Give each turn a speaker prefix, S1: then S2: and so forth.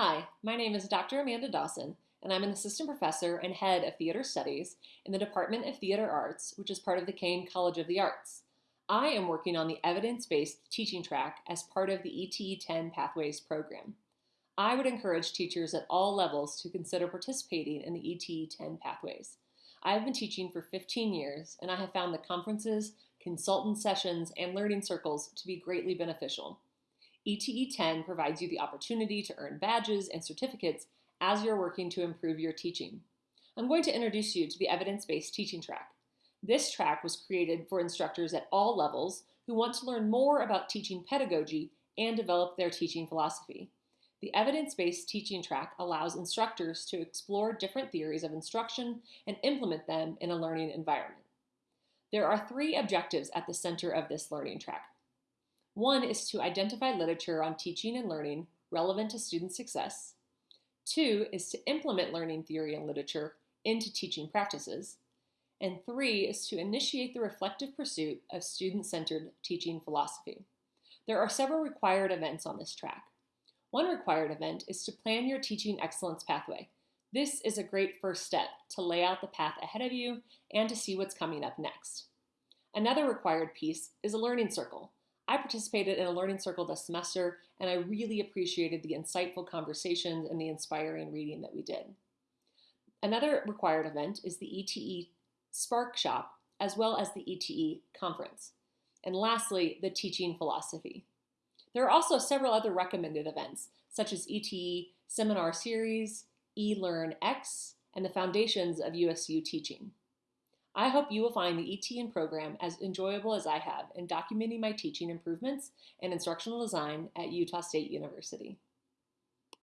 S1: Hi, my name is Dr. Amanda Dawson, and I'm an assistant professor and head of theater studies in the Department of Theater Arts, which is part of the Caine College of the Arts. I am working on the evidence-based teaching track as part of the ETE 10 Pathways program. I would encourage teachers at all levels to consider participating in the ETE 10 Pathways. I have been teaching for 15 years, and I have found the conferences, consultant sessions, and learning circles to be greatly beneficial. ETE 10 provides you the opportunity to earn badges and certificates as you're working to improve your teaching. I'm going to introduce you to the evidence-based teaching track. This track was created for instructors at all levels who want to learn more about teaching pedagogy and develop their teaching philosophy. The evidence-based teaching track allows instructors to explore different theories of instruction and implement them in a learning environment. There are three objectives at the center of this learning track. One is to identify literature on teaching and learning relevant to student success. Two is to implement learning theory and literature into teaching practices. And three is to initiate the reflective pursuit of student-centered teaching philosophy. There are several required events on this track. One required event is to plan your teaching excellence pathway. This is a great first step to lay out the path ahead of you and to see what's coming up next. Another required piece is a learning circle. I participated in a learning circle this semester, and I really appreciated the insightful conversations and the inspiring reading that we did. Another required event is the ETE Spark Shop, as well as the ETE Conference. And lastly, the teaching philosophy. There are also several other recommended events, such as ETE Seminar Series, eLearnX, and the Foundations of USU Teaching. I hope you will find the ETN program as enjoyable as I have in documenting my teaching improvements and instructional design at Utah State University.